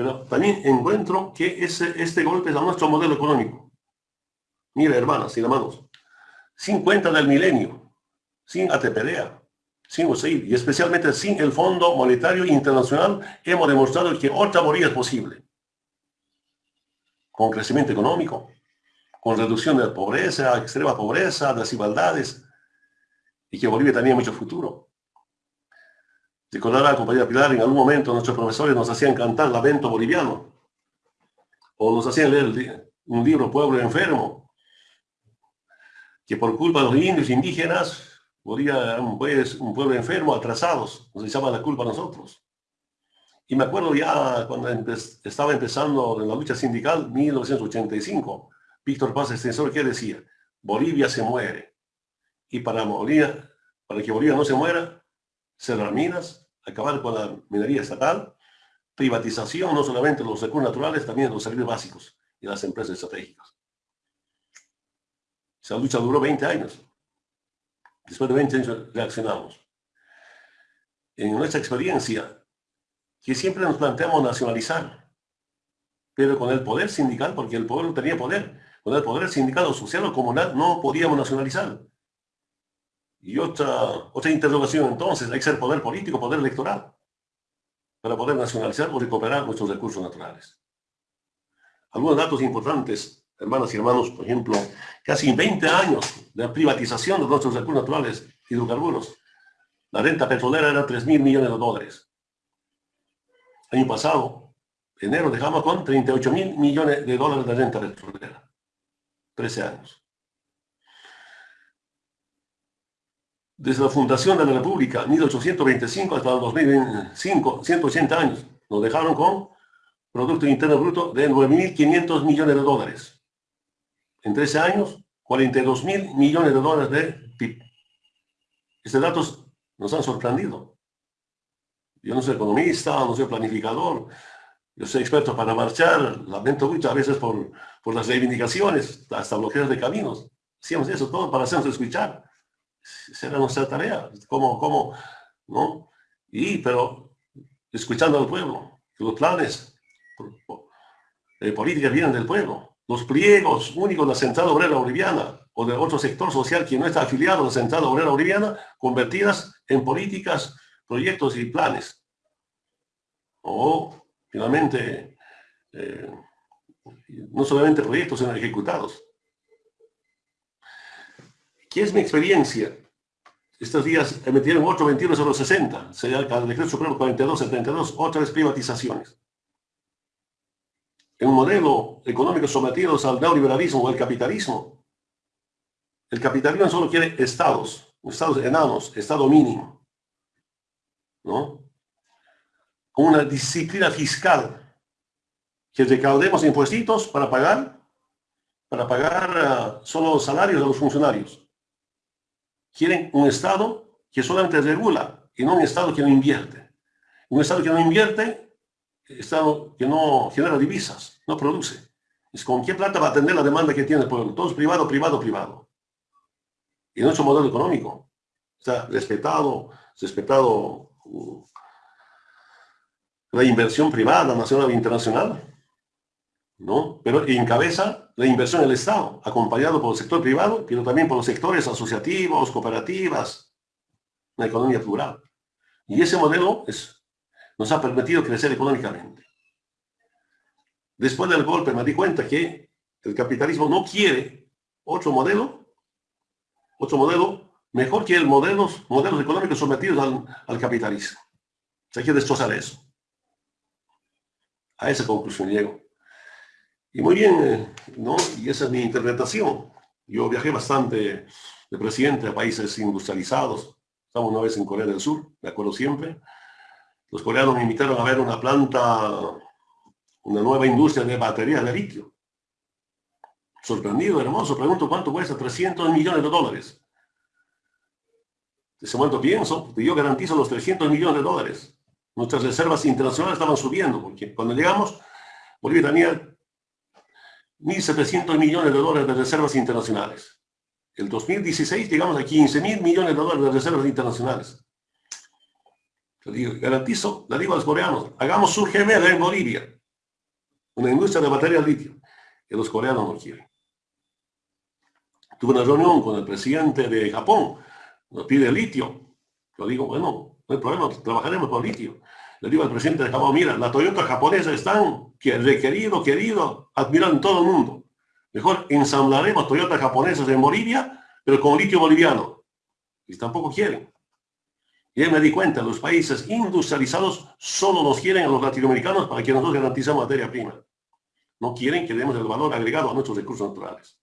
Pero también encuentro que ese, este golpe es a nuestro modelo económico. Mira, hermanas y hermanos, sin cuenta del milenio, sin ATPDA, sin USAID y especialmente sin el Fondo Monetario Internacional, hemos demostrado que otra Bolivia es posible. Con crecimiento económico, con reducción de la pobreza, extrema pobreza, desigualdades, y que Bolivia tenía mucho futuro. Recordará, compañera Pilar, en algún momento nuestros profesores nos hacían cantar Lamento Boliviano, o nos hacían leer un libro, Pueblo Enfermo, que por culpa de los indios indígenas, Bolivia un, pueblo enfermo, atrasados, nos echaba la culpa a nosotros. Y me acuerdo ya cuando estaba empezando en la lucha sindical, 1985, Víctor Paz Extensor, que decía, Bolivia se muere. Y para, Bolivia, para que Bolivia no se muera, cerrar minas, acabar con la minería estatal, privatización no solamente de los recursos naturales, también de los servicios básicos y las empresas estratégicas. Esa lucha duró 20 años. Después de 20 años reaccionamos. En nuestra experiencia, que siempre nos planteamos nacionalizar, pero con el poder sindical, porque el pueblo tenía poder, con el poder sindical o social o comunal no podíamos nacionalizar. Y otra, otra interrogación entonces, hay que ser poder político, poder electoral, para poder nacionalizar o recuperar nuestros recursos naturales. Algunos datos importantes, hermanas y hermanos, por ejemplo, casi 20 años de privatización de nuestros recursos naturales, hidrocarburos. La renta petrolera era 3 mil millones de dólares. Año pasado, enero, dejamos con 38 mil millones de dólares de renta petrolera. 13 años. Desde la fundación de la República, 1825 hasta el 2025, 180 años, nos dejaron con Producto Interno Bruto de 9.500 millones de dólares. En 13 años, 42.000 millones de dólares de PIB. Estos datos nos han sorprendido. Yo no soy economista, no soy planificador, yo soy experto para marchar, lamento mucho a veces por, por las reivindicaciones, hasta bloqueos de caminos. Hacíamos eso todo para hacernos escuchar. Esa era nuestra tarea. ¿Cómo, cómo, no? Y, pero, escuchando al pueblo, que los planes de política vienen del pueblo. Los pliegos únicos de la Central Obrera Boliviana o de otro sector social que no está afiliado a la Central Obrera Boliviana, convertidas en políticas, proyectos y planes. O finalmente, eh, no solamente proyectos, sino ejecutados. ¿Qué es mi experiencia? Estos días emitieron 821 sobre 60, sería el decreto supremo 4272, otras privatizaciones. En un modelo económico sometidos al neoliberalismo o al capitalismo, el capitalismo solo quiere estados, estados enanos, estado mínimo. ¿no? una disciplina fiscal, que recaudemos impuestos para pagar, para pagar uh, solo los salarios de los funcionarios. Quieren un Estado que solamente regula y no un Estado que no invierte. Un Estado que no invierte, Estado que no genera divisas, no produce. Es con qué plata va a atender la demanda que tiene el pueblo. Todo es privado, privado, privado. Y nuestro modelo económico está respetado, respetado uh, la inversión privada, nacional e internacional, ¿no? Pero encabeza la inversión del Estado, acompañado por el sector privado, pero también por los sectores asociativos, cooperativas, una economía plural. Y ese modelo es, nos ha permitido crecer económicamente. Después del golpe me di cuenta que el capitalismo no quiere otro modelo, otro modelo mejor que el modelos, modelos económicos sometidos al, al capitalismo. Se quiere destrozar eso. A esa conclusión llego. Y muy bien, ¿no? Y esa es mi interpretación. Yo viajé bastante de presidente a países industrializados. Estamos una vez en Corea del Sur, me acuerdo siempre. Los coreanos me invitaron a ver una planta, una nueva industria de baterías de litio. Sorprendido, hermoso. Pregunto, ¿cuánto cuesta? 300 millones de dólares. De ese momento pienso, yo garantizo los 300 millones de dólares. Nuestras reservas internacionales estaban subiendo, porque cuando llegamos, Bolivia tenía 1.700 millones de dólares de reservas internacionales. El 2016 llegamos a 15 mil millones de dólares de reservas internacionales. Le digo, garantizo, le digo a los coreanos, hagamos surge en Bolivia. una industria de batería litio, que los coreanos no quieren. Tuve una reunión con el presidente de Japón, nos pide litio. Yo digo, bueno, no hay problema, trabajaremos con litio. Le digo al presidente de Japón, mira, la Toyota japonesa están requerido, querido, admirado en todo el mundo. Mejor ensamblaremos Toyota japonesas en Bolivia, pero con litio boliviano. Y tampoco quieren. Y me di cuenta, los países industrializados solo nos quieren a los latinoamericanos para que nosotros garanticemos materia prima. No quieren que demos el valor agregado a nuestros recursos naturales.